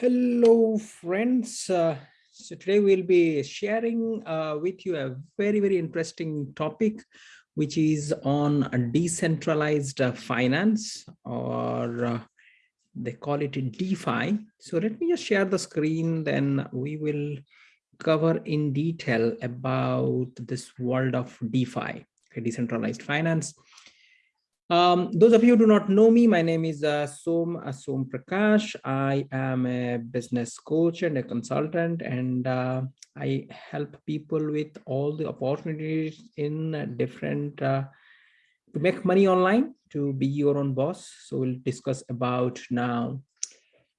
Hello, friends. Uh, so today we'll be sharing uh, with you a very, very interesting topic, which is on decentralized uh, finance or uh, they call it DeFi. So let me just share the screen, then we will cover in detail about this world of DeFi, okay, decentralized finance. Um, those of you who do not know me, my name is uh, Som Asom Prakash. I am a business coach and a consultant, and uh, I help people with all the opportunities in different uh, to make money online, to be your own boss. So we'll discuss about now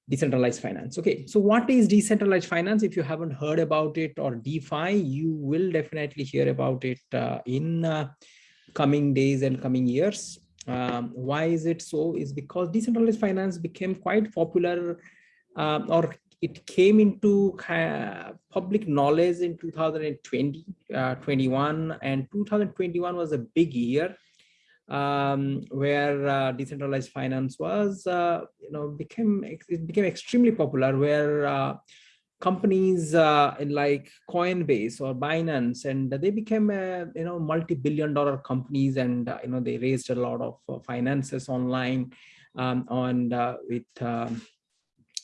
decentralized finance. Okay, so what is decentralized finance? If you haven't heard about it or DeFi, you will definitely hear about it uh, in uh, coming days and coming years um, why is it so? Is because decentralized finance became quite popular um, or it came into uh, public knowledge in 2020, uh, 21 and 2021 was a big year um, where uh, decentralized finance was, uh, you know, became, it became extremely popular where uh, companies uh, in like Coinbase or Binance, and they became a you know multi-billion dollar companies, and uh, you know they raised a lot of uh, finances online, um, on uh, with um,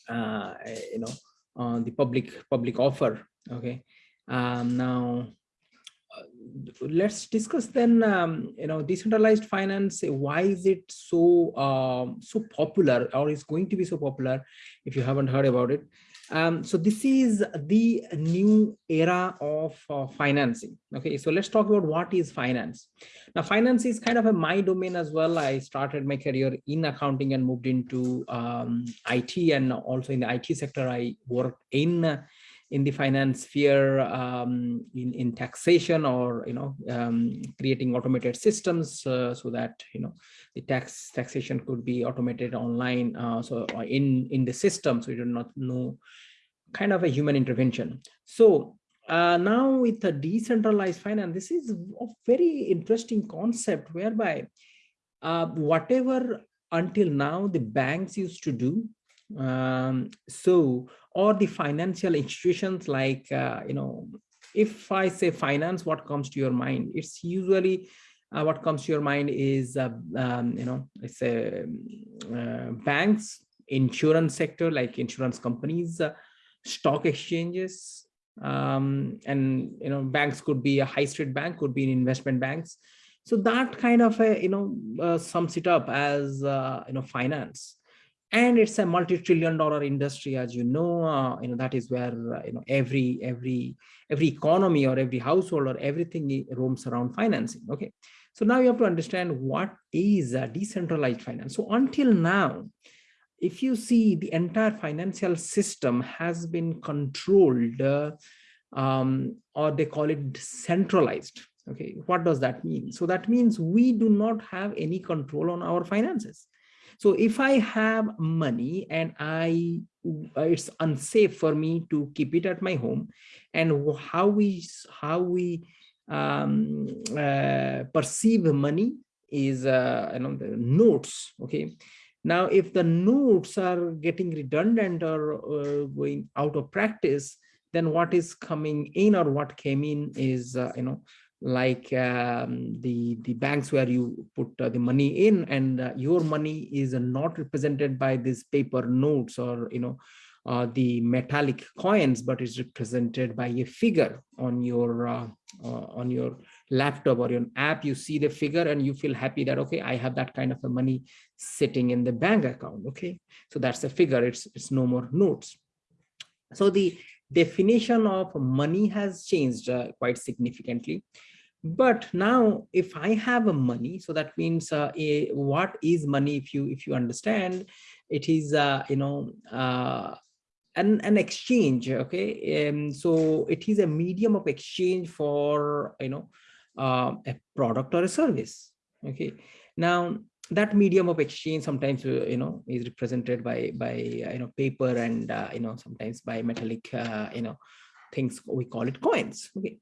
uh, you know on the public public offer. Okay, um, now uh, let's discuss then um, you know decentralized finance why is it so um, so popular or is going to be so popular if you haven't heard about it um, so this is the new era of uh, financing. Okay, so let's talk about what is finance. Now, finance is kind of a my domain as well. I started my career in accounting and moved into um, IT and also in the IT sector. I worked in in the finance sphere um, in, in taxation or, you know, um, creating automated systems uh, so that, you know, the tax taxation could be automated online. Uh, so in, in the system, so you do not know kind of a human intervention. So uh, now with the decentralized finance, this is a very interesting concept whereby uh, whatever until now the banks used to do, um, so or the financial institutions like, uh, you know, if I say finance, what comes to your mind? It's usually uh, what comes to your mind is, uh, um, you know, it's a uh, banks, insurance sector, like insurance companies, uh, stock exchanges, um, and, you know, banks could be a high street bank, could be an investment banks. So that kind of, a, you know, uh, sums it up as, you know, finance and it's a multi-trillion dollar industry as you know uh, you know that is where uh, you know every every every economy or every household or everything roams around financing okay? So now you have to understand what is a decentralized finance. So until now if you see the entire financial system has been controlled uh, um, or they call it centralized okay? What does that mean? So that means we do not have any control on our finances so if I have money and I it's unsafe for me to keep it at my home and how we how we um, uh, perceive money is uh, you know the notes okay? Now if the notes are getting redundant or uh, going out of practice then what is coming in or what came in is uh, you know like um, the the banks where you put uh, the money in and uh, your money is not represented by these paper notes or you know uh, the metallic coins but is represented by a figure on your uh, uh, on your laptop or your app. You see the figure and you feel happy that okay i have that kind of a money sitting in the bank account okay? So that's a figure. It's it's no more notes. So the definition of money has changed uh, quite significantly. But now if I have a money, so that means uh, a, what is money if you if you understand, it is, uh, you know, uh, an, an exchange, okay? Um, so it is a medium of exchange for, you know, uh, a product or a service, okay? Now, that medium of exchange sometimes uh, you know is represented by by uh, you know paper and you know sometimes by metallic you know things we call it coins okay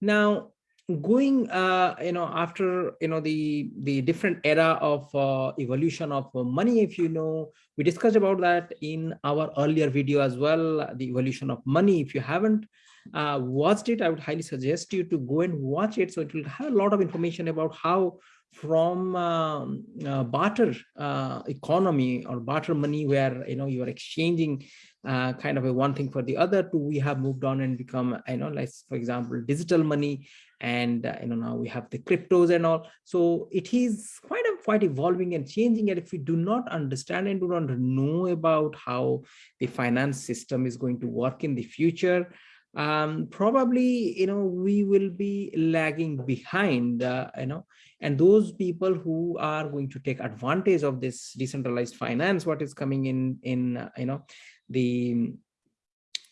now going uh, you know after you know the the different era of uh, evolution of money if you know we discussed about that in our earlier video as well the evolution of money. If you haven't uh, watched it i would highly suggest you to go and watch it. So it will have a lot of information about how from um, uh, barter uh, economy or barter money where you know you are exchanging uh, kind of a one thing for the other to we have moved on and become you know like for example digital money and uh, you know now we have the cryptos and all. So it is quite a quite evolving and changing and if we do not understand and do not know about how the finance system is going to work in the future um, probably you know we will be lagging behind uh, you know. And those people who are going to take advantage of this decentralized finance what is coming in in uh, you know the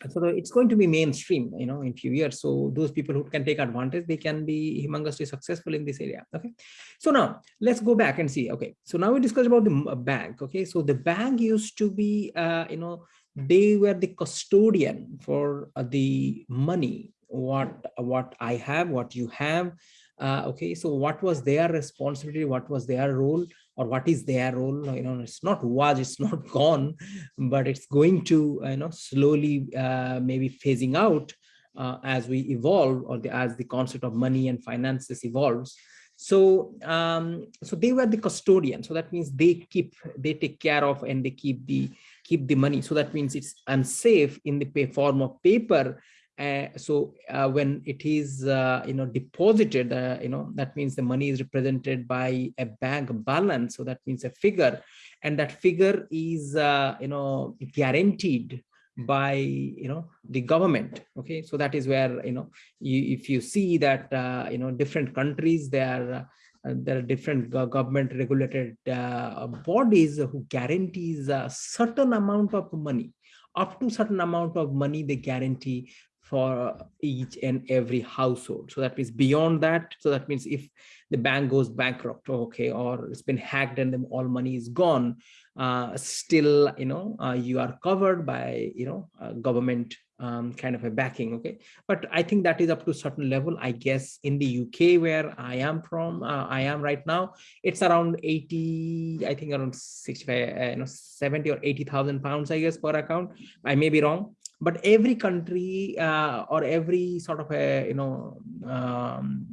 so it's going to be mainstream you know in few years. So those people who can take advantage they can be humongously successful in this area okay? So now let's go back and see okay? So now we discussed about the bank okay? So the bank used to be uh, you know they were the custodian for uh, the money what what i have what you have uh, okay so what was their responsibility what was their role or what is their role you know it's not was it's not gone but it's going to you know slowly uh, maybe phasing out uh, as we evolve or the, as the concept of money and finances evolves so um so they were the custodian so that means they keep they take care of and they keep the keep the money. So that means it's unsafe in the form of paper. Uh, so uh, when it is, uh, you know, deposited, uh, you know, that means the money is represented by a bank balance. So that means a figure and that figure is, uh, you know, guaranteed by you know the government. Okay? So that is where you know you, if you see that you know different countries they are there are different government regulated bodies who guarantees a certain amount of money. Up to certain amount of money they guarantee for each and every household. So that means beyond that so that means if the bank goes bankrupt okay or it's been hacked and then all money is gone uh, still you know uh, you are covered by you know uh, government um, kind of a backing okay? But i think that is up to a certain level. I guess in the uk where i am from uh, i am right now it's around 80 i think around 65 uh, you know 70 or 80 thousand pounds i guess per account. I may be wrong but every country uh, or every sort of a you know um,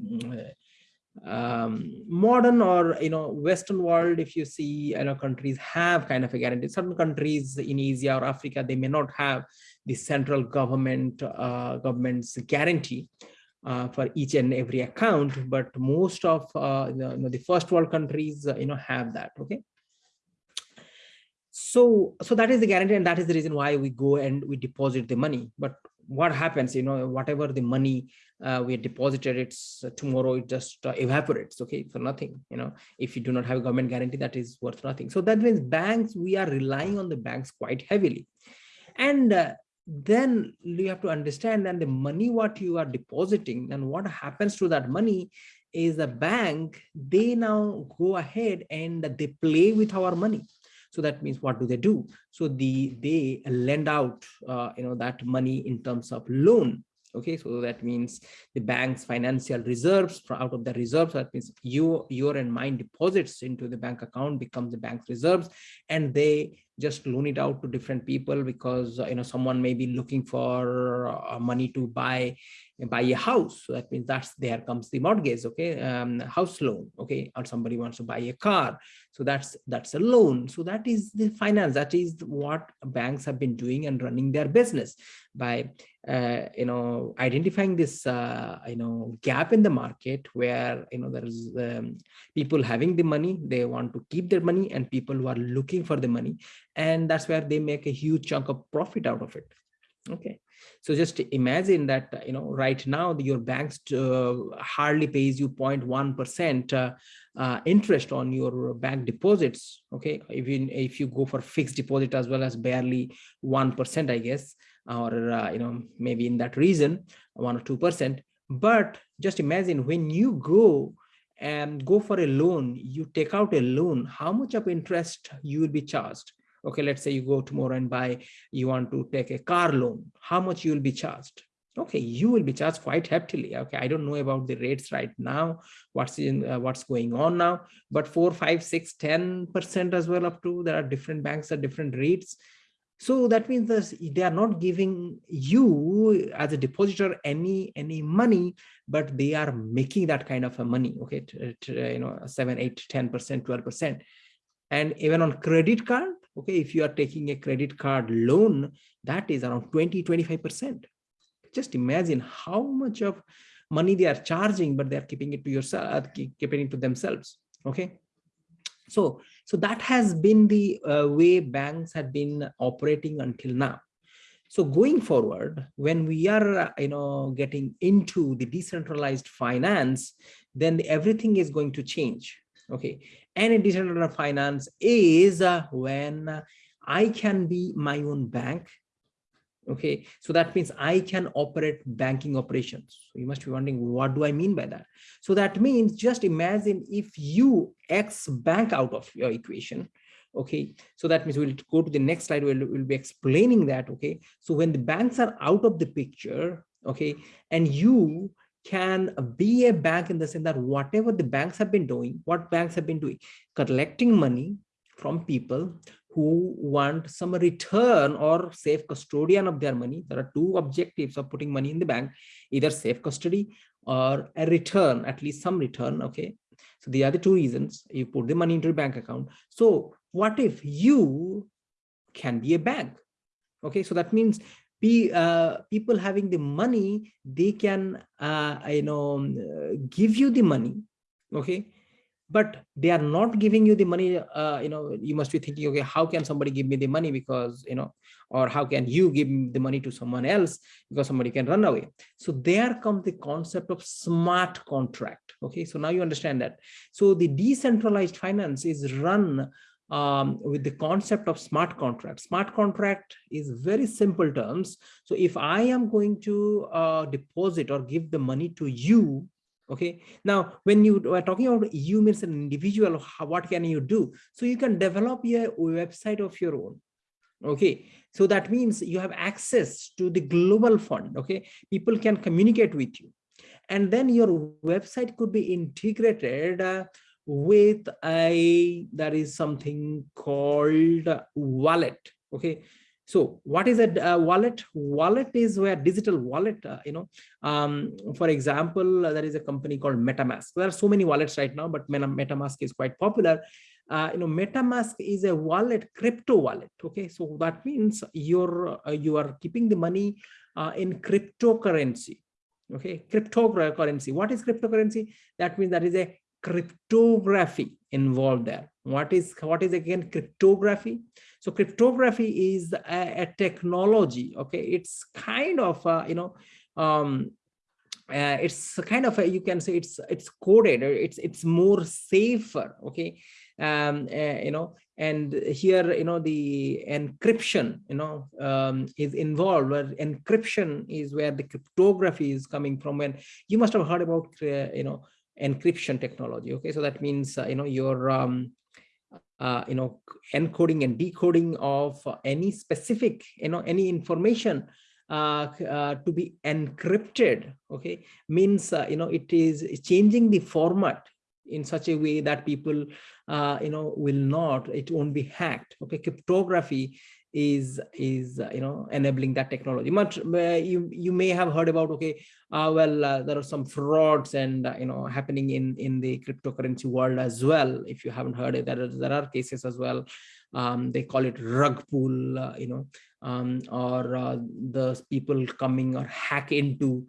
um, modern or you know western world if you see you know countries have kind of a guarantee. Certain countries in asia or africa they may not have the central government uh, government's guarantee uh, for each and every account but most of uh, the, you know, the first world countries uh, you know have that okay so so that is the guarantee and that is the reason why we go and we deposit the money. But what happens you know whatever the money uh, we deposited it's uh, tomorrow it just uh, evaporates okay for nothing you know. If you do not have a government guarantee that is worth nothing. So that means banks we are relying on the banks quite heavily. And uh, then you have to understand that the money what you are depositing and what happens to that money is the bank they now go ahead and they play with our money so that means what do they do? So the they lend out, uh, you know, that money in terms of loan. Okay, so that means the bank's financial reserves out of the reserves. That means you, your and mine deposits into the bank account becomes the bank's reserves, and they just loan it out to different people because uh, you know someone may be looking for uh, money to buy buy a house. So that means that's there comes the mortgage okay? Um, house loan okay? Or somebody wants to buy a car. So that's that's a loan. So that is the finance. That is what banks have been doing and running their business by uh, you know identifying this uh, you know gap in the market where you know there is um, people having the money. They want to keep their money and people who are looking for the money and that's where they make a huge chunk of profit out of it okay so just imagine that, you know, right now your banks uh, hardly pays you 0.1 percent uh, uh, interest on your bank deposits. Okay, even if you go for fixed deposit as well as barely one percent, I guess, or uh, you know maybe in that reason one or two percent. But just imagine when you go and go for a loan, you take out a loan, how much of interest you will be charged okay let's say you go tomorrow and buy you want to take a car loan how much you will be charged? Okay you will be charged quite heftily okay i don't know about the rates right now what's in uh, what's going on now but four five six ten percent as well up to there are different banks at different rates. So that means they are not giving you as a depositor any any money but they are making that kind of a money okay you know 7 8 10 percent 12 percent. And even on credit card okay if you are taking a credit card loan that is around 20 25 percent. Just imagine how much of money they are charging but they are keeping it to yourself uh, keeping it to themselves okay? So so that has been the uh, way banks have been operating until now. So going forward when we are uh, you know getting into the decentralized finance then everything is going to change okay and a decentralized finance is uh, when i can be my own bank okay? So that means i can operate banking operations. So you must be wondering what do i mean by that? So that means just imagine if you x bank out of your equation okay? So that means we'll go to the next slide we'll, we'll be explaining that okay? So when the banks are out of the picture okay and you can be a bank in the sense that whatever the banks have been doing what banks have been doing collecting money from people who want some return or safe custodian of their money. There are two objectives of putting money in the bank, either safe custody or a return, at least some return. Okay. So the other two reasons you put the money into a bank account. So what if you can be a bank? Okay. So that means be uh, people having the money, they can, uh, you know, give you the money. Okay? But they are not giving you the money uh, you know you must be thinking okay how can somebody give me the money because you know or how can you give the money to someone else because somebody can run away? So there comes the concept of smart contract okay? So now you understand that. So the decentralized finance is run um, with the concept of smart contract. Smart contract is very simple terms. So if I am going to uh, deposit or give the money to you, okay? Now when you are talking about you means an individual how, what can you do? So you can develop your website of your own okay? So that means you have access to the global fund okay? People can communicate with you. And then your website could be integrated uh, with a that is something called wallet okay? So what is a uh, wallet? Wallet is where digital wallet uh, you know um, for example uh, there is a company called metamask. There are so many wallets right now but metamask is quite popular. Uh, you know metamask is a wallet crypto wallet okay? So that means you're uh, you are keeping the money uh, in cryptocurrency okay? Cryptocurrency. What is cryptocurrency? That means that is a cryptography involved there what is what is again cryptography so cryptography is a, a technology. Okay, it's kind of uh, you know um, uh, it's kind of a, you can say it's it's coded. It's it's more safer. Okay, um, uh, you know, and here you know the encryption you know um, is involved. Where encryption is where the cryptography is coming from. When you must have heard about uh, you know encryption technology. Okay, so that means uh, you know your um, uh, you know, encoding and decoding of any specific, you know, any information uh, uh, to be encrypted, okay, means, uh, you know, it is changing the format in such a way that people, uh, you know, will not, it won't be hacked. Okay, cryptography is is uh, you know enabling that technology. Much uh, you you may have heard about okay uh, well uh, there are some frauds and uh, you know happening in in the cryptocurrency world as well. If you haven't heard it there are, there are cases as well. Um, they call it rug pull uh, you know um, or the people coming or hack into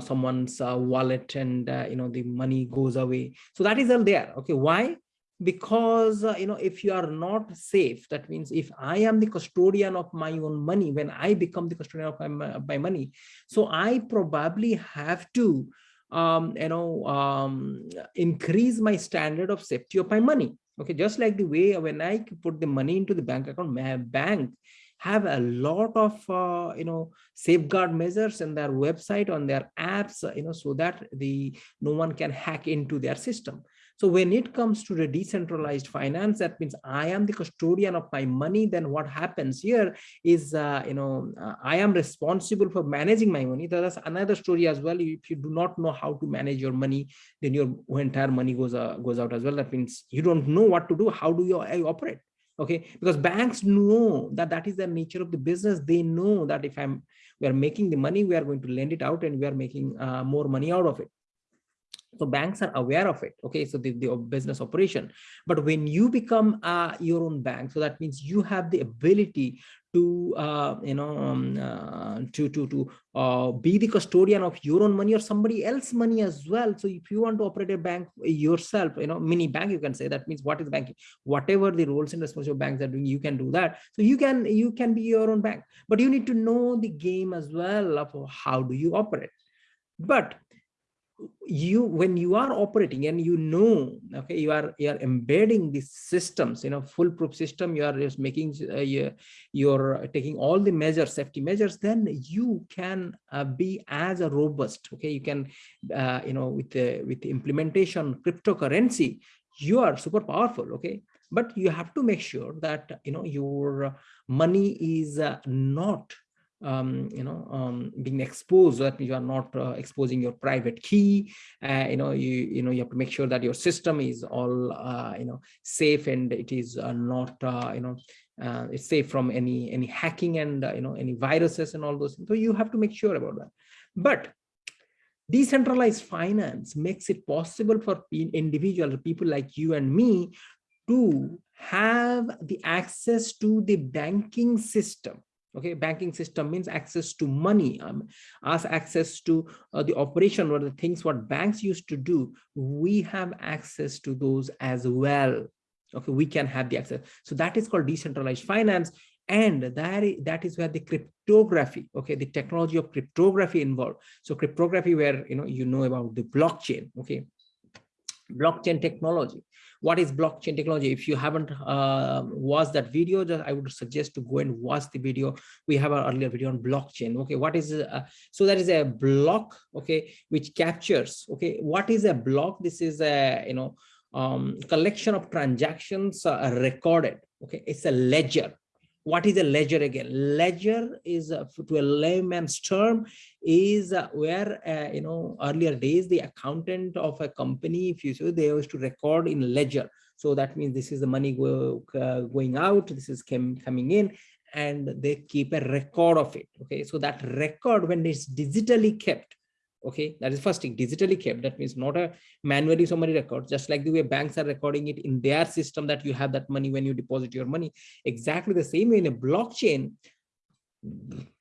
someone's wallet and you know the money goes away. So that is all there okay? Why because uh, you know if you are not safe that means if i am the custodian of my own money when i become the custodian of my, my money so i probably have to um you know um increase my standard of safety of my money. Okay just like the way when i put the money into the bank account my bank have a lot of uh, you know safeguard measures in their website on their apps you know so that the no one can hack into their system So when it comes to the decentralized finance, that means I am the custodian of my money. Then what happens here is, uh, you know, uh, I am responsible for managing my money. That's another story as well. If you do not know how to manage your money, then your entire money goes uh, goes out as well. That means you don't know what to do. How do you operate? okay because banks know that that is the nature of the business they know that if i'm we are making the money we are going to lend it out and we are making uh, more money out of it so banks are aware of it okay? So the, the business operation. But when you become uh, your own bank so that means you have the ability to uh, you know um, uh, to to to uh, be the custodian of your own money or somebody else money as well. So if you want to operate a bank yourself you know mini bank you can say that means what is banking? Whatever the roles and responsibilities banks are doing you can do that. So you can you can be your own bank. But you need to know the game as well of how do you operate. But you when you are operating and you know okay you are you are embedding these systems you know foolproof system you are just making uh, you, you're taking all the measures safety measures then you can uh, be as a robust okay? You can uh, you know with the with implementation cryptocurrency you are super powerful okay? But you have to make sure that you know your money is uh, not um, you know, um, being exposed, that you are not uh, exposing your private key. Uh, you know, you you know you have to make sure that your system is all uh, you know safe and it is uh, not uh, you know uh, it's safe from any any hacking and you know any viruses and all those. Things. So you have to make sure about that. But decentralized finance makes it possible for individual people like you and me to have the access to the banking system okay banking system means access to money um, as access to uh, the operation or the things what banks used to do we have access to those as well. Okay we can have the access. So that is called decentralized finance and that is, that is where the cryptography okay the technology of cryptography involved. So cryptography where you know you know about the blockchain okay blockchain technology. What is blockchain technology? If you haven't uh, watched that video just i would suggest to go and watch the video. We have our earlier video on blockchain okay? What is uh, so that is a block okay which captures okay? What is a block? This is a you know um, collection of transactions uh, recorded okay? It's a ledger what is a ledger again? Ledger is uh, to a layman's term is uh, where uh, you know earlier days the accountant of a company if you see they used to record in ledger. So that means this is the money go, uh, going out this is came, coming in and they keep a record of it. Okay so that record when it's digitally kept okay that is first thing. Digitally kept that means not a manually somebody records just like the way banks are recording it in their system that you have that money when you deposit your money. Exactly the same way in a blockchain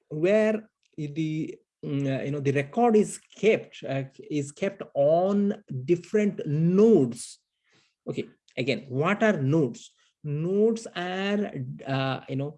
where the mm, uh, you know the record is kept uh, is kept on different nodes. Okay again what are nodes? Nodes are uh, you know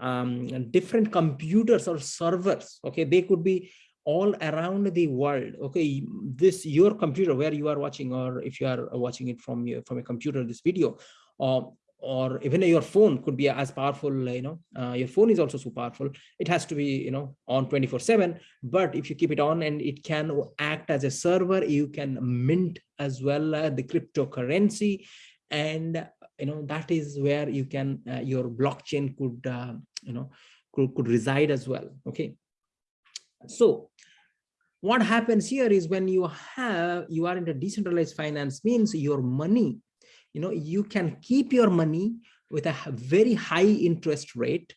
um, different computers or servers. Okay they could be all around the world okay this your computer where you are watching or if you are watching it from your from a computer this video or or even your phone could be as powerful you know uh, your phone is also so powerful. It has to be you know on 24 7 but if you keep it on and it can act as a server you can mint as well uh, the cryptocurrency. And you know that is where you can uh, your blockchain could uh, you know could, could reside as well okay so what happens here is when you have you are in a decentralized finance means your money you know you can keep your money with a very high interest rate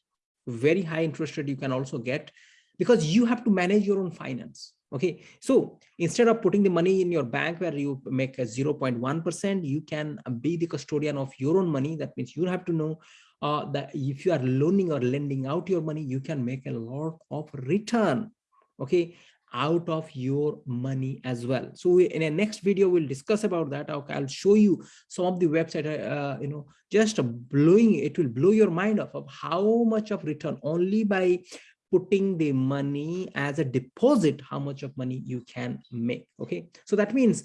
very high interest rate you can also get because you have to manage your own finance okay? So instead of putting the money in your bank where you make a 0.1 percent you can be the custodian of your own money. That means you have to know uh, that if you are loaning or lending out your money you can make a lot of return okay out of your money as well. So we, in a next video we'll discuss about that. Okay, i'll show you some of the website uh, you know just blowing it will blow your mind off of how much of return only by putting the money as a deposit how much of money you can make. Okay so that means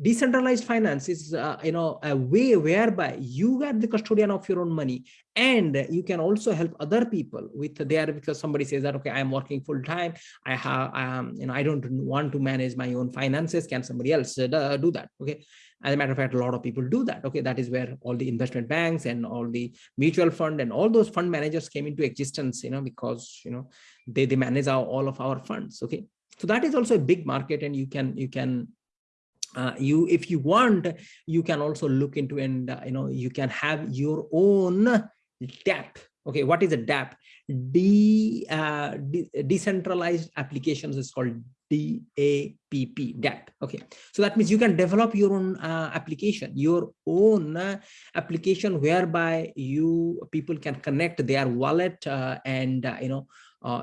decentralized finance is uh, you know a way whereby you are the custodian of your own money and you can also help other people with there because somebody says that okay i'm working full time i have um you know i don't want to manage my own finances. Can somebody else uh, do that? Okay. As a matter of fact a lot of people do that. Okay. That is where all the investment banks and all the mutual fund and all those fund managers came into existence you know because you know they they manage our, all of our funds. Okay. So that is also a big market and you can you can uh, you if you want you can also look into and uh, you know you can have your own dap okay what is a dap de, uh, de decentralized applications is called DAPP. DAP okay so that means you can develop your own uh, application your own uh, application whereby you people can connect their wallet uh, and you know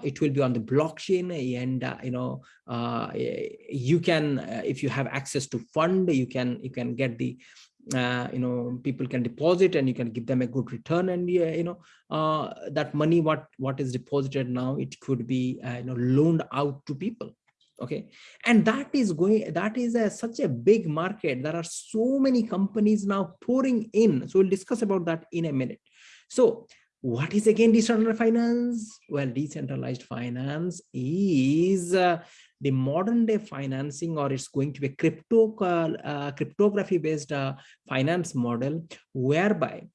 it will be on the blockchain and uh, you know uh, you can uh, if you have access to fund you can you can get the uh, you know people can deposit and you can give them a good return and you know uh, that money what what is deposited now it could be you know loaned out to people okay? And that is going that is a, such a big market. There are so many companies now pouring in. So we'll discuss about that in a minute. So what is again decentralized finance? Well, decentralized finance is uh, the modern day financing or it's going to be a crypto uh, cryptography based uh, finance model whereby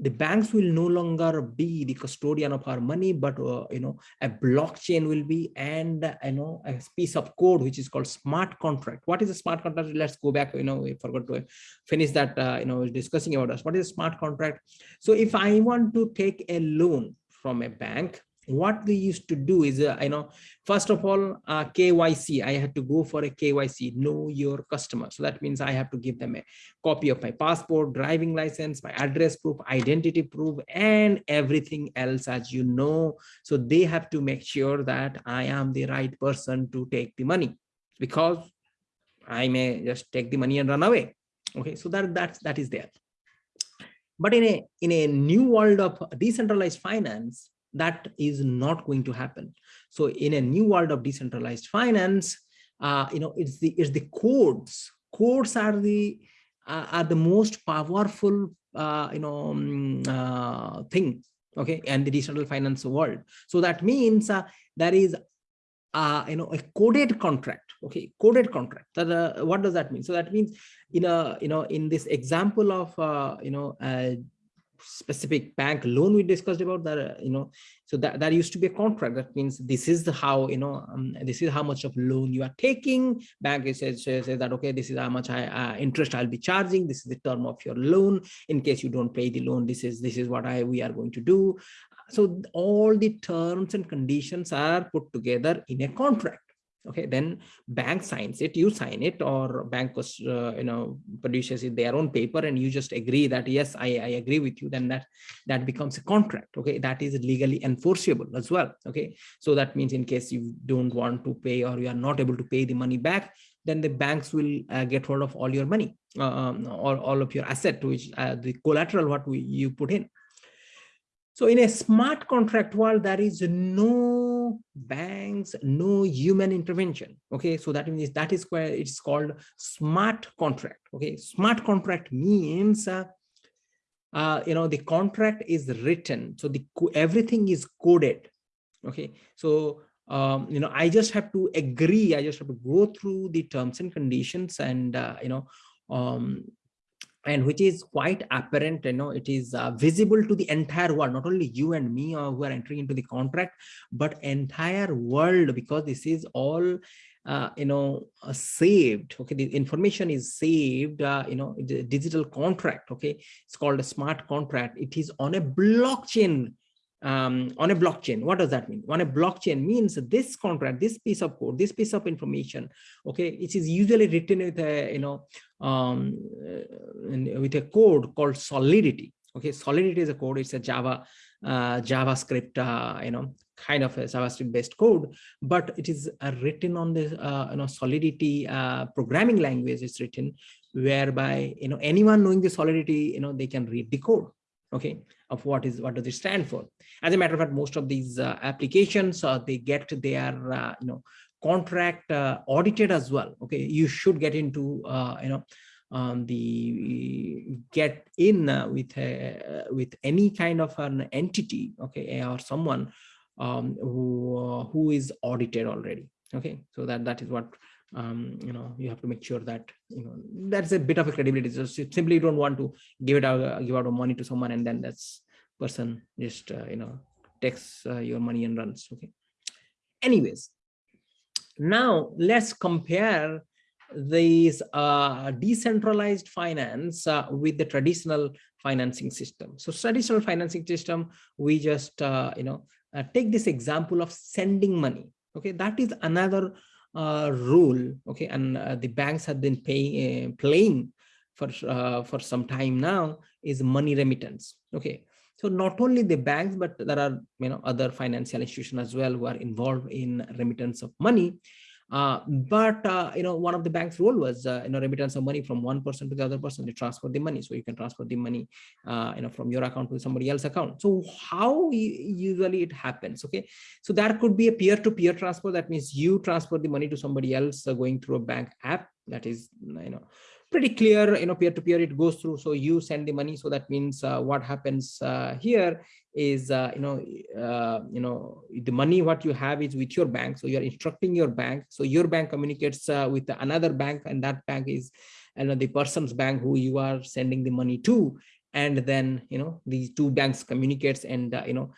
the banks will no longer be the custodian of our money but uh, you know a blockchain will be and uh, you know a piece of code which is called smart contract. What is a smart contract? Let's go back you know we forgot to finish that uh, you know discussing about us what is a smart contract? So if i want to take a loan from a bank what we used to do is uh, you know first of all uh, kyc i had to go for a kyc know your customer. So that means i have to give them a copy of my passport driving license my address proof identity proof and everything else as you know. So they have to make sure that i am the right person to take the money because i may just take the money and run away. Okay so that that's that is there. But in a in a new world of decentralized finance that is not going to happen. So in a new world of decentralized finance uh, you know it's the it's the codes. Codes are the uh, are the most powerful uh, you know um, uh, thing okay and the decentralized finance world. So that means uh, there is uh, you know a coded contract okay coded contract. That uh, what does that mean? So that means in a you know in this example of uh, you know specific bank loan we discussed about that uh, you know so that that used to be a contract. That means this is the how you know um, this is how much of loan you are taking. Bank says, says that okay this is how much I, uh, interest i'll be charging. This is the term of your loan. In case you don't pay the loan this is this is what i we are going to do. So all the terms and conditions are put together in a contract okay then bank signs it you sign it or bank was uh, you know produces it their own paper and you just agree that yes I, I agree with you then that that becomes a contract okay? That is legally enforceable as well okay? So that means in case you don't want to pay or you are not able to pay the money back then the banks will uh, get hold of all your money uh, um, all, all of your asset which uh, the collateral what we, you put in. So in a smart contract world, there is no banks, no human intervention. Okay, so that means that is where it's called smart contract. Okay, smart contract means uh, uh, you know the contract is written, so the everything is coded. Okay, so um, you know I just have to agree. I just have to go through the terms and conditions, and uh, you know um, and which is quite apparent you know it is uh, visible to the entire world not only you and me uh, who are entering into the contract but entire world because this is all uh, you know uh, saved okay? The information is saved uh, you know digital contract okay? It's called a smart contract. It is on a blockchain um, on a blockchain. What does that mean? On a blockchain means this contract, this piece of code, this piece of information, okay, it is usually written with a, you know, um, uh, with a code called Solidity. Okay, Solidity is a code, it's a Java, uh, JavaScript, uh, you know, kind of a JavaScript based code, but it is uh, written on the, uh, you know, Solidity uh, programming language is written whereby, you know, anyone knowing the Solidity, you know, they can read the code okay of what is what does it stand for? As a matter of fact most of these uh, applications uh, they get their uh, you know contract uh, audited as well okay? You should get into uh, you know um, the get in uh, with a, with any kind of an entity okay or someone um, who who is audited already okay? So that that is what um, you know you have to make sure that you know that's a bit of a credibility so simply you don't want to give it out give out money to someone and then that's person just uh, you know takes uh, your money and runs okay anyways now let's compare these uh, decentralized finance uh, with the traditional financing system. So traditional financing system, we just, uh, you know, take this example of sending money. Okay, that is another uh, rule. Okay, and uh, the banks have been paying, playing for for some time now is money remittance. Okay, so not only the banks, but there are you know other financial institutions as well who are involved in remittance of money. Uh, but uh, you know, one of the bank's role was uh, you know remittance of money from one person to the other person to transfer the money. So you can transfer the money, uh, you know, from your account to somebody else's account. So how usually it happens? Okay, so that could be a peer-to-peer -peer transfer. That means you transfer the money to somebody else uh, going through a bank app. That is, you know, pretty clear, you know, peer-to-peer -peer it goes through. So you send the money. So that means uh, what happens uh, here is, uh, you know, uh, you know, the money what you have is with your bank. So you're instructing your bank. So your bank communicates uh, with another bank and that bank is, you know, the person's bank who you are sending the money to. And then, you know, these two banks communicates and, uh, you know,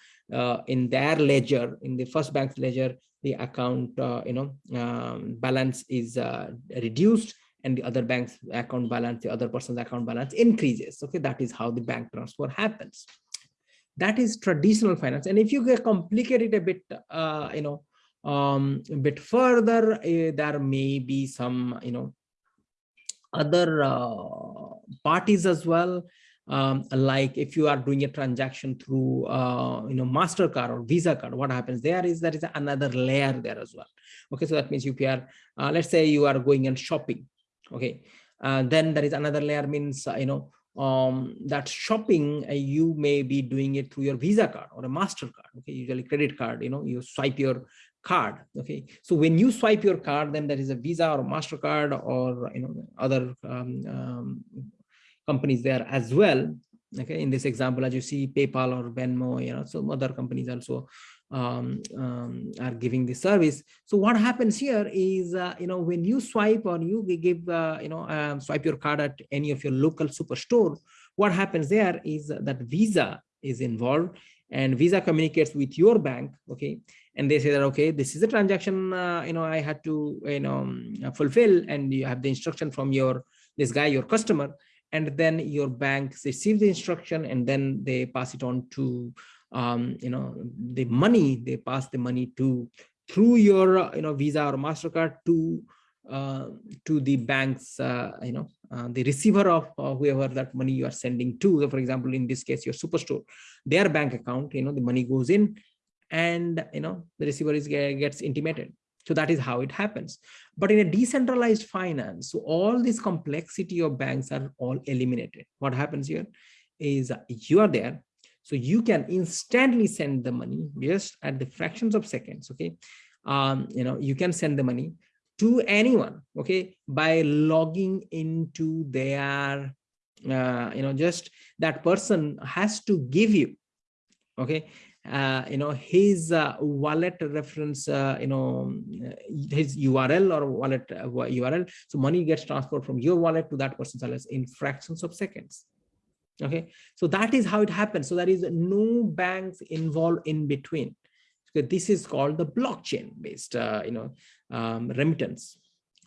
in their ledger, in the first bank's ledger, the account, you know, um, balance is reduced and the other bank's account balance, the other person's account balance increases. Okay, that is how the bank transfer happens. That is traditional finance. And if you complicate it a bit, uh, you know, um, a bit further, uh, there may be some, you know, other uh, parties as well. Um, like if you are doing a transaction through, uh, you know, MasterCard or Visa card, what happens there is there is another layer there as well. Okay, so that means if you are, uh, let's say you are going and shopping, okay. Uh, then there is another layer means uh, you know um that shopping uh, you may be doing it through your visa card or a mastercard okay usually credit card you know you swipe your card okay. So when you swipe your card then there is a visa or mastercard or you know other um, um, companies there as well okay. In this example as you see paypal or venmo you know some other companies also um, um, are giving the service. So what happens here is, uh, you know, when you swipe or you give, uh, you know, um, swipe your card at any of your local superstore, what happens there is that Visa is involved and Visa communicates with your bank, okay, and they say that okay, this is a transaction, uh, you know, I had to, you know, um, fulfill, and you have the instruction from your this guy, your customer, and then your bank receives the instruction, and then they pass it on to um, you know, the money, they pass the money to through your, uh, you know, Visa or MasterCard to uh, to the banks, uh, you know, uh, the receiver of uh, whoever that money you are sending to. For example, in this case, your superstore, their bank account, you know, the money goes in and, you know, the receiver is gets intimated. So that is how it happens. But in a decentralized finance, so all this complexity of banks are all eliminated. What happens here is you are there, so you can instantly send the money just at the fractions of seconds. Okay. Um, you know, you can send the money to anyone. Okay. By logging into their, uh, you know, just that person has to give you. Okay. Uh, you know, his uh, wallet reference, uh, you know, his URL or wallet URL. Uh, so money gets transferred from your wallet to that person's wallet in fractions of seconds okay? So that is how it happens. So there is no banks involved in between. So this is called the blockchain based uh, you know um, remittance.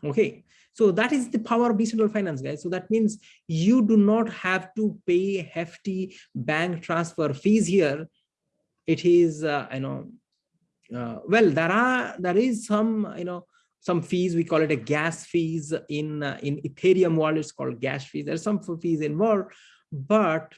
Okay? So that is the power of decentralized finance guys. So that means you do not have to pay hefty bank transfer fees here. It is uh, you know uh, well there are there is some you know some fees. We call it a gas fees in uh, in ethereum wallet it's called gas fees. There's some fees involved but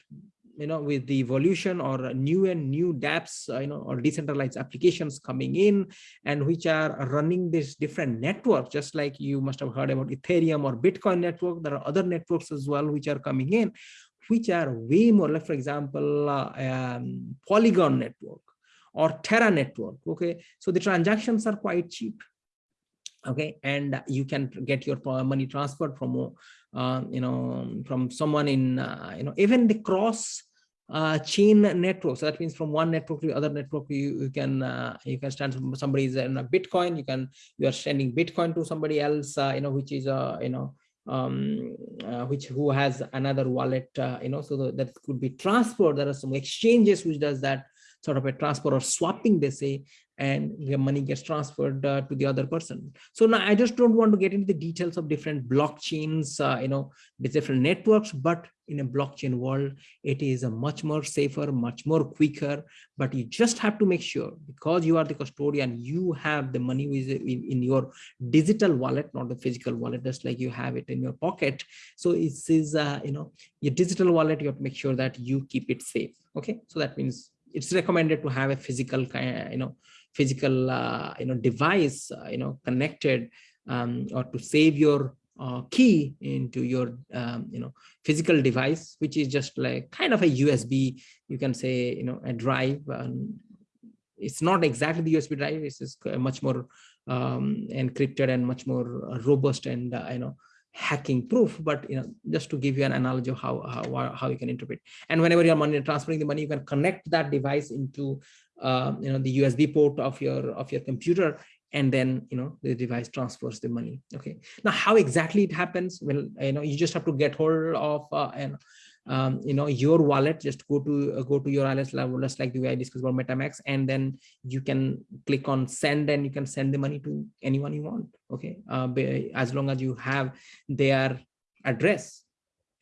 you know with the evolution or new and new dapps uh, you know or decentralized applications coming in and which are running this different network just like you must have heard about ethereum or bitcoin network there are other networks as well which are coming in which are way more like for example uh, um, polygon network or terra network okay? So the transactions are quite cheap okay and you can get your money transferred from uh, you know from someone in uh, you know even the cross uh, chain network. So that means from one network to the other network, you, you can uh, you can stand somebody's in a Bitcoin. You can you are sending Bitcoin to somebody else, uh, you know, which is uh, you know um, uh, which who has another wallet, uh, you know, so that could be transferred. There are some exchanges which does that sort of a transfer or swapping, they say, and your money gets transferred uh, to the other person. So now I just don't want to get into the details of different blockchains, uh, you know, the different networks, but in a blockchain world, it is a much more safer, much more quicker, but you just have to make sure because you are the custodian, you have the money in, in your digital wallet, not the physical wallet, just like you have it in your pocket. So it is, uh, you know, your digital wallet, you have to make sure that you keep it safe. Okay, so that means it's recommended to have a physical, you know, physical, uh, you know, device, uh, you know, connected um, or to save your uh, key into your, um, you know, physical device, which is just like kind of a USB, you can say, you know, a drive. Um, it's not exactly the USB drive. It's much more um, encrypted and much more robust and, uh, you know, hacking proof but you know just to give you an analogy of how how, how you can interpret. And whenever you're money transferring the money you can connect that device into uh, you know the usb port of your of your computer and then you know the device transfers the money. Okay. Now how exactly it happens? Well you know you just have to get hold of uh, and um, you know, your wallet, just go to uh, go to your wallet level, just like the way I discussed about MetaMask, and then you can click on send and you can send the money to anyone you want. Okay, uh, as long as you have their address.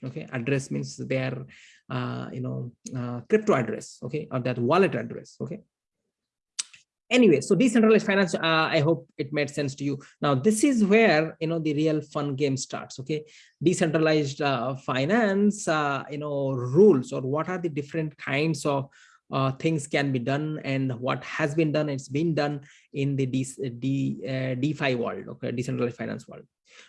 Okay, address means their uh, you know uh, crypto address. Okay, or that wallet address. Okay, anyway so decentralized finance uh, i hope it made sense to you. Now this is where you know the real fun game starts okay? Decentralized uh, finance uh, you know rules or what are the different kinds of uh, things can be done and what has been done it's been done in the D, D, uh, defi world okay? Decentralized finance world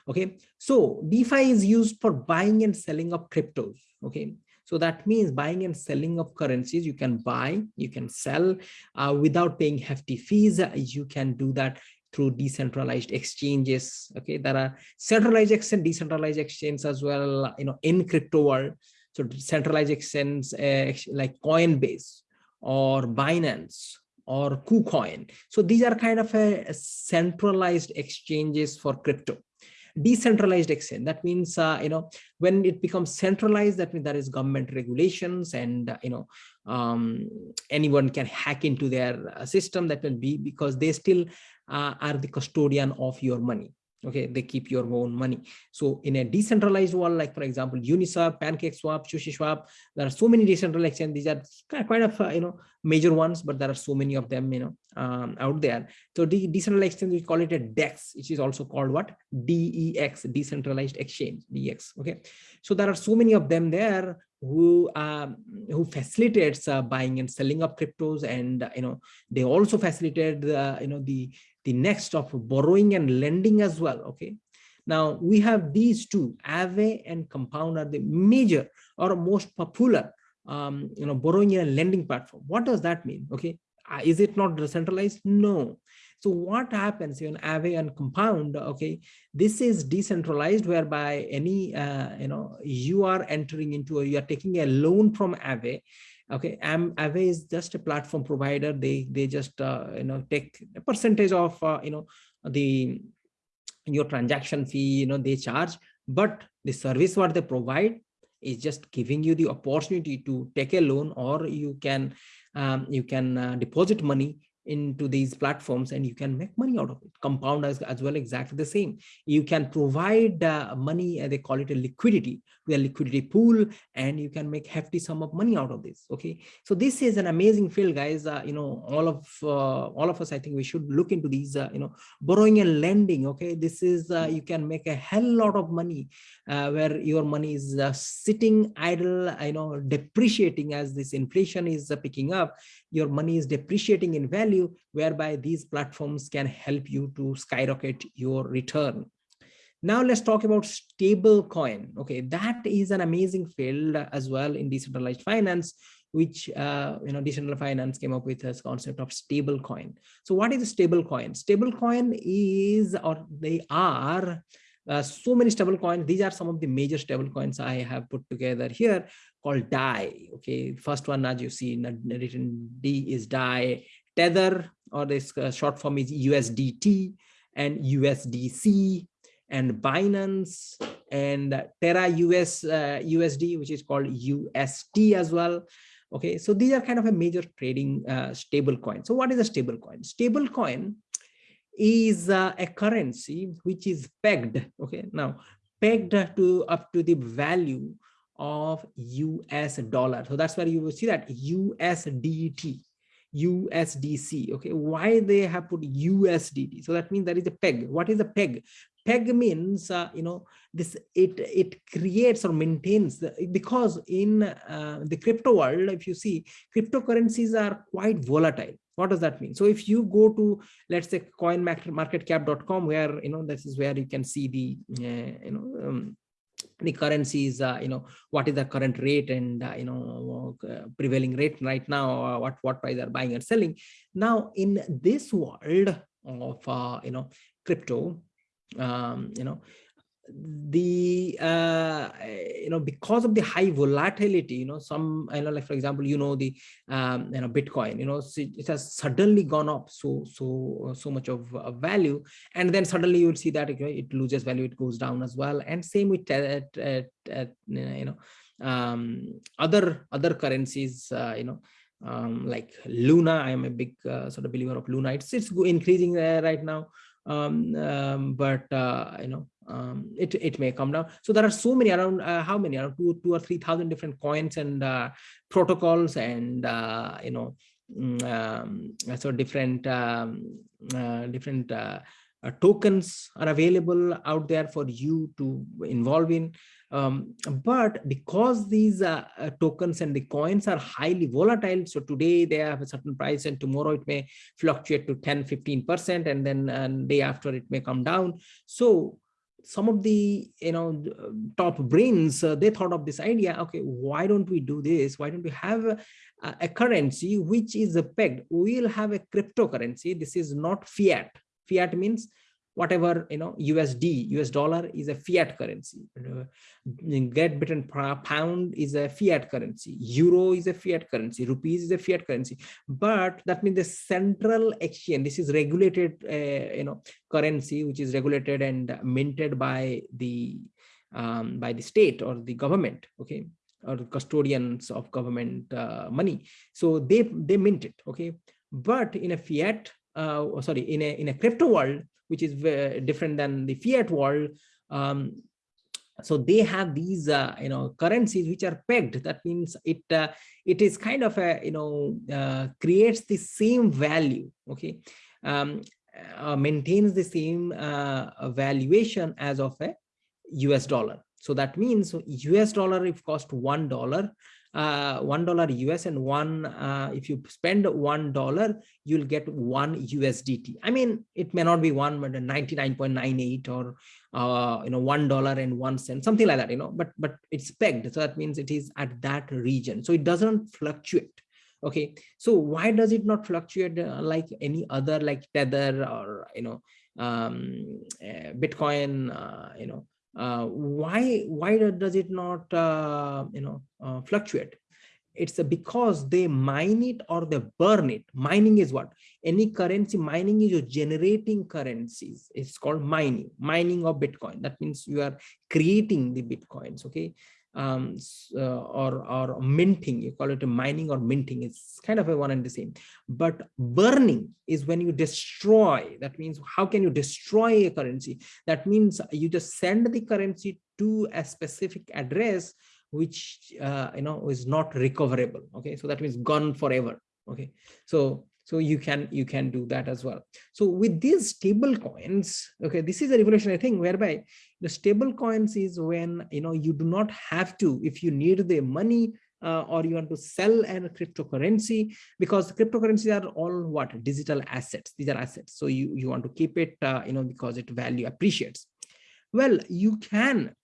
okay? So defi is used for buying and selling of cryptos okay so that means buying and selling of currencies, you can buy, you can sell uh, without paying hefty fees. You can do that through decentralized exchanges. Okay, there are centralized exchange, decentralized exchanges as well, you know, in crypto world. So centralized exchange uh, like Coinbase or Binance or KuCoin. So these are kind of a, a centralized exchanges for crypto decentralized exchange. That means uh, you know when it becomes centralized that means there is government regulations and uh, you know um, anyone can hack into their uh, system. That will be because they still uh, are the custodian of your money okay they keep your own money. So in a decentralized world like for example uniswap pancake swap pancakeswap SushiSwap there are so many decentralized exchanges these are quite of uh, you know major ones but there are so many of them you know um, out there. So the decentralized exchange we call it a dex which is also called what? Dex decentralized exchange dex okay? So there are so many of them there who um, who facilitates uh, buying and selling of cryptos and uh, you know they also facilitate the you know the the next of borrowing and lending as well okay now we have these two Aave and Compound are the major or most popular um, you know borrowing and lending platform what does that mean okay uh, is it not decentralized no so what happens in Aave and Compound? Okay, this is decentralized, whereby any uh, you know you are entering into you are taking a loan from Aave. Okay, Am Aave is just a platform provider. They they just uh, you know take a percentage of uh, you know the your transaction fee. You know they charge, but the service what they provide is just giving you the opportunity to take a loan or you can um, you can uh, deposit money into these platforms and you can make money out of it. Compound as, as well exactly the same. You can provide uh, money uh, they call it a liquidity. A liquidity pool and you can make hefty sum of money out of this okay? So this is an amazing field guys. Uh, you know all of uh, all of us i think we should look into these uh, you know borrowing and lending okay? This is you can make a hell lot of money where your money is sitting idle you know depreciating as this inflation is picking up. Your money is depreciating in value, whereby these platforms can help you to skyrocket your return. Now let's talk about stable coin. Okay, that is an amazing field as well in decentralized finance which uh, you know decentralized finance came up with this concept of stable coin. So what is a stable coin? Stable coin is or they are uh, so many stable coins. These are some of the major stable coins I have put together here called DAI. Okay, first one as you see written D is DAI. Tether or this uh, short form is USDT and USDC and Binance and Terra US uh, USD, which is called UST as well. Okay, so these are kind of a major trading uh, stable coin. So what is a stable coin? Stable coin is uh, a currency which is pegged. Okay, now pegged to up to the value of US dollar. So that's where you will see that USDT. USDC. Okay, why they have put USDT? So that means there is a peg. What is a peg? peg means uh, you know this it it creates or maintains the, because in uh, the crypto world if you see cryptocurrencies are quite volatile what does that mean so if you go to let's say coinmarketcap.com where you know this is where you can see the uh, you know um, the currencies uh, you know what is the current rate and uh, you know uh, prevailing rate right now uh, what what price are buying and selling. Now in this world of uh, you know crypto um, you know the uh you know because of the high volatility you know some you know like for example you know the um you know bitcoin you know it has suddenly gone up so so so much of uh, value and then suddenly you will see that it loses value it goes down as well and same with uh, uh, uh, you know um other other currencies uh, you know um like luna i am a big uh, sort of believer of luna it's it's increasing right now um, um, but uh, you know um, it it may come down. So there are so many around uh, how many around two two or three thousand different coins and uh, protocols and uh, you know mm, um, so different um, uh, different uh, tokens are available out there for you to involve in. Um, but because these uh, uh, tokens and the coins are highly volatile, so today they have a certain price and tomorrow it may fluctuate to 10, 15%, and then and day after it may come down. So some of the you know top brains uh, they thought of this idea okay why don't we do this why don't we have a, a currency which is a pegged we'll have a cryptocurrency this is not fiat fiat means whatever you know usd us dollar is a fiat currency. Uh, great britain pound is a fiat currency. Euro is a fiat currency. Rupees is a fiat currency. But that means the central exchange this is regulated uh, you know currency which is regulated and minted by the um, by the state or the government okay or custodians of government uh, money. So they they mint it okay. But in a fiat uh, sorry in a in a crypto world which is different than the fiat world. Um, so they have these uh, you know currencies which are pegged that means it uh, it is kind of a you know uh, creates the same value okay um, uh, maintains the same uh, valuation as of a us dollar so that means us dollar if cost one dollar uh, one dollar US and one uh, if you spend one dollar you'll get one USDT. I mean it may not be one but 99.98 or uh, you know one dollar and one cent something like that you know but but it's pegged so that means it is at that region so it doesn't fluctuate okay so why does it not fluctuate uh, like any other like tether or you know um, uh, bitcoin uh, you know why why does it not uh, you know uh, fluctuate? It's because they mine it or they burn it. Mining is what? Any currency mining is you're generating currencies. It's called mining mining of bitcoin. That means you are creating the bitcoins okay um, uh, or or minting you call it a mining or minting it's kind of a one and the same. But burning is when you destroy that means how can you destroy a currency? That means you just send the currency to a specific address which uh, you know is not recoverable okay? So that means gone forever okay? So so you can you can do that as well. So with these stable coins okay this is a revolutionary thing whereby the stable coins is when you know you do not have to if you need the money uh, or you want to sell a cryptocurrency because cryptocurrencies are all what? Digital assets. These are assets. So you you want to keep it uh, you know because it value appreciates. Well you can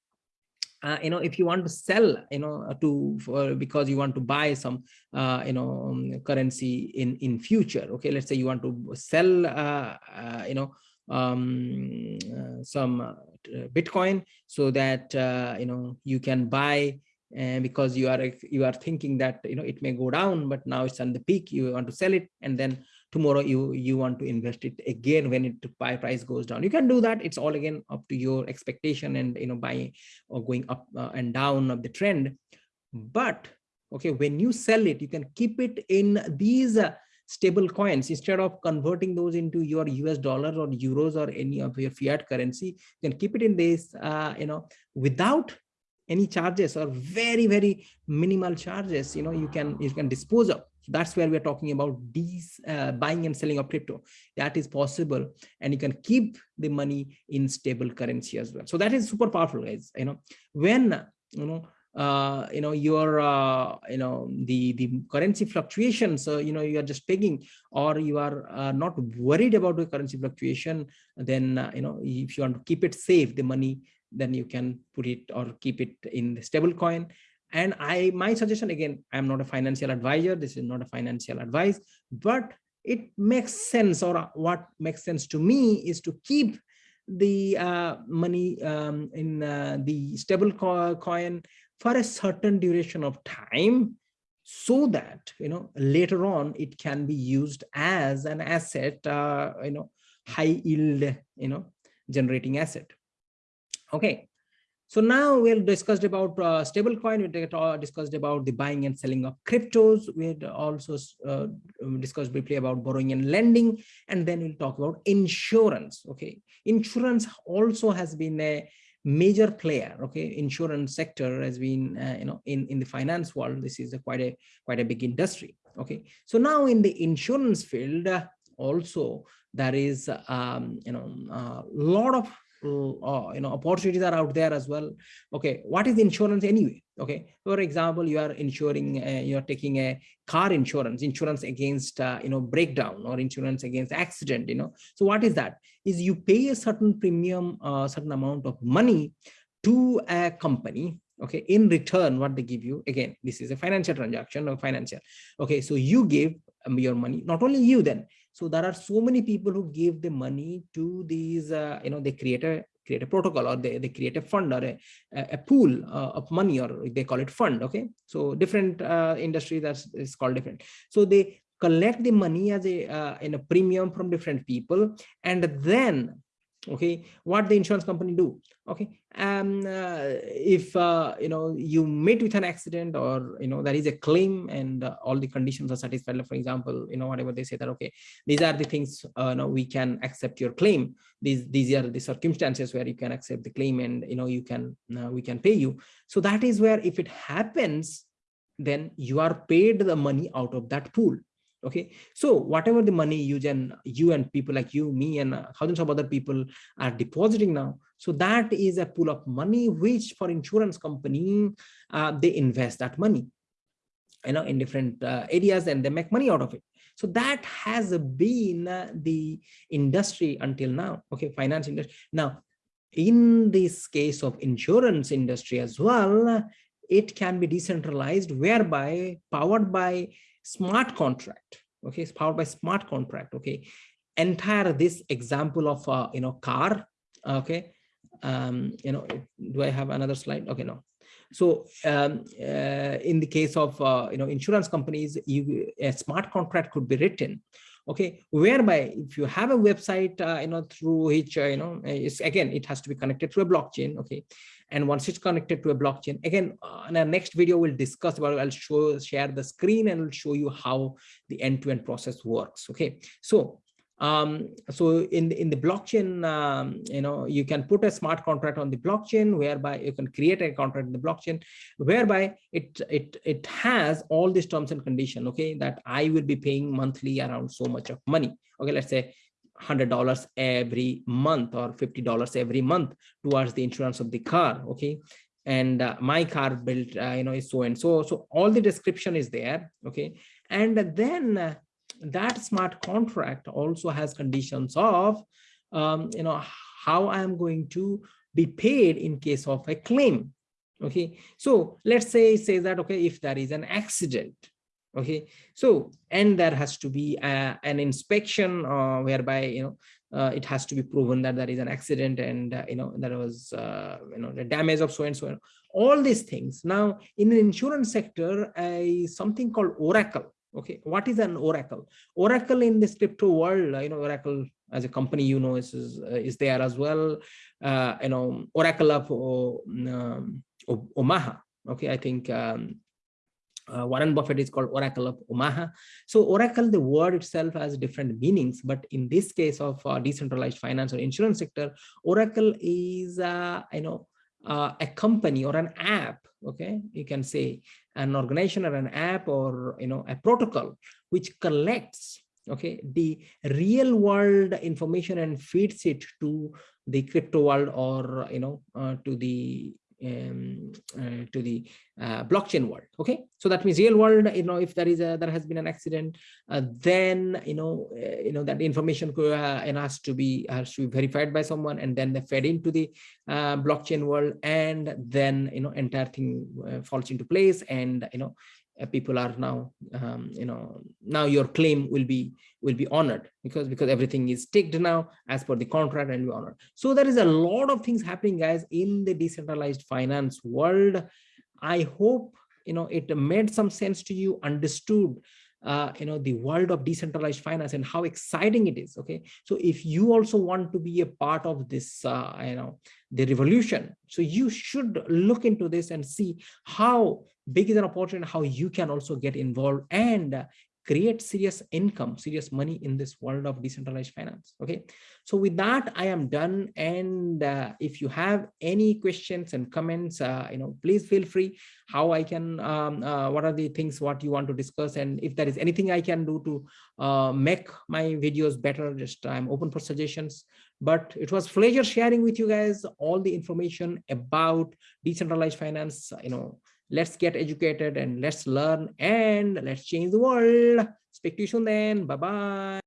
uh, you know, if you want to sell, you know, to for, because you want to buy some, uh, you know, um, currency in in future. Okay, let's say you want to sell, uh, uh you know, um, uh, some uh, Bitcoin so that you know you can buy. Because you are you are thinking that you know it may go down, but now it's on the peak. You want to sell it, and then tomorrow you you want to invest it again when it buy price goes down. You can do that. It's all again up to your expectation and you know buying or going up uh, and down of the trend. But okay when you sell it you can keep it in these uh, stable coins. Instead of converting those into your us dollars or euros or any of your fiat currency you can keep it in this uh, you know without any charges or very very minimal charges you know you can you can dispose of. That's where we're talking about these uh, buying and selling of crypto. That is possible and you can keep the money in stable currency as well. So that is super powerful guys you know. When you know uh, you know your uh, you know the the currency fluctuations so you know you are just pegging or you are uh, not worried about the currency fluctuation then uh, you know if you want to keep it safe the money then you can put it or keep it in the stable coin and I, my suggestion again, I'm not a financial advisor. This is not a financial advice, but it makes sense or what makes sense to me is to keep the uh, money um, in uh, the stable co coin for a certain duration of time so that you know later on it can be used as an asset uh, you know high yield you know generating asset okay so now we have discussed about uh, stablecoin. We discussed about the buying and selling of cryptos. We also uh, discussed briefly about borrowing and lending, and then we'll talk about insurance. Okay, insurance also has been a major player. Okay, insurance sector has been uh, you know in in the finance world. This is a quite a quite a big industry. Okay, so now in the insurance field uh, also there is um, you know a lot of uh, you know opportunities are out there as well. Okay what is insurance anyway? Okay for example you are insuring uh, you are taking a car insurance insurance against uh, you know breakdown or insurance against accident you know. So what is that? Is you pay a certain premium uh, certain amount of money to a company okay in return what they give you. Again this is a financial transaction or financial. Okay so you give um, your money. Not only you then so there are so many people who give the money to these, uh, you know, they create a create a protocol or they, they create a fund or a, a pool uh, of money or they call it fund. Okay. So different uh, industry that's is called different. So they collect the money as a uh, in a premium from different people and then okay what the insurance company do? Okay um uh, if uh, you know you meet with an accident or you know there is a claim and uh, all the conditions are satisfied for example you know whatever they say that okay these are the things uh no we can accept your claim. These these are the circumstances where you can accept the claim and you know you can uh, we can pay you. So that is where if it happens then you are paid the money out of that pool okay? So whatever the money you and you and people like you me and thousands of other people are depositing now so that is a pool of money which for insurance company uh, they invest that money you know in different uh, areas and they make money out of it. So that has been uh, the industry until now okay? Finance industry. Now in this case of insurance industry as well it can be decentralized whereby powered by smart contract okay it's powered by smart contract okay? Entire this example of uh, you know car okay? Um you know do i have another slide? Okay no. So um, uh, in the case of uh, you know insurance companies you a smart contract could be written okay whereby if you have a website uh, you know through which uh, you know it's again it has to be connected to a blockchain okay? And once it's connected to a blockchain again uh, in our next video we'll discuss about i'll show share the screen and i'll show you how the end-to-end -end process works okay? So um so in the in the blockchain um, you know you can put a smart contract on the blockchain whereby you can create a contract in the blockchain whereby it it it has all these terms and condition okay that i will be paying monthly around so much of money. Okay let's say $100 every month or $50 every month towards the insurance of the car okay? And uh, my car built uh, you know is so and so. So all the description is there okay? And then uh, that smart contract also has conditions of um, you know how i'm going to be paid in case of a claim okay? So let's say say that okay if there is an accident okay? So and there has to be a, an inspection uh, whereby you know uh, it has to be proven that there is an accident and uh, you know there was uh, you know the damage of so and so. All these things. Now in the insurance sector a something called oracle okay what is an oracle? Oracle in this crypto world you know oracle as a company you know is is, uh, is there as well. Uh, you know oracle of um, omaha. Okay i think um, uh, Warren Buffett is called Oracle of Omaha. So Oracle, the word itself has different meanings, but in this case of uh, decentralized finance or insurance sector, Oracle is, uh, you know, uh, a company or an app, okay, you can say an organization or an app or, you know, a protocol which collects, okay, the real world information and feeds it to the crypto world or, you know, uh, to the um, uh, to the uh, blockchain world okay? So that means real world you know if there is a there has been an accident uh, then you know uh, you know that information could, uh, and has to be has to be verified by someone and then they fed into the uh, blockchain world and then you know entire thing falls into place and you know uh, people are now um, you know now your claim will be will be honored because because everything is ticked now as per the contract and be honored so there is a lot of things happening guys in the decentralized finance world. I hope you know it made some sense to you understood uh, you know the world of decentralized finance and how exciting it is okay? So if you also want to be a part of this uh, you know the revolution so you should look into this and see how big is an opportunity how you can also get involved and create serious income serious money in this world of decentralized finance okay? So with that i am done and uh, if you have any questions and comments uh, you know please feel free. How i can um, uh, what are the things what you want to discuss and if there is anything i can do to uh, make my videos better just i'm open for suggestions. But it was pleasure sharing with you guys all the information about decentralized finance you know let's get educated and let's learn and let's change the world. Speak to you soon then. Bye bye